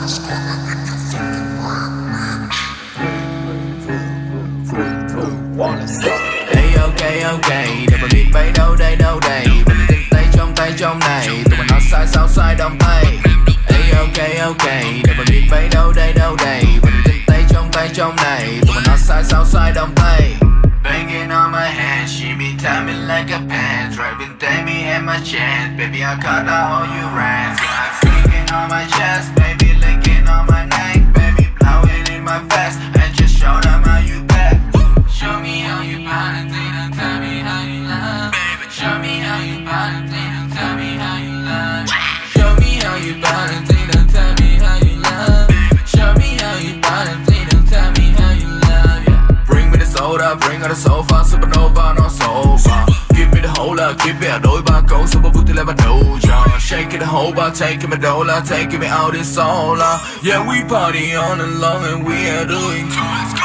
Hey ok ok để mà biết bay đâu đây đâu đây. Và mình tinh tay trong tay trong này. Tụi mình nói sai sao sai đồng tay. Hey ok ok để mà biết bay đâu đây đâu đây. Và mình tinh tay trong tay trong này. Tụi mình nói sai sao sai đồng tay. Banging on my head, she be timing like a pen Driving me and my chest, baby I cut out all you I'm Freaking on my chest, soda, bring her the sofa, supernova, no sofa. Give me the whole lot, give me a đôi ba câu Super booty like my doja Shake it the whole bar, taking me dollar Taking me out in solar. Yeah, we party on and long and we are doing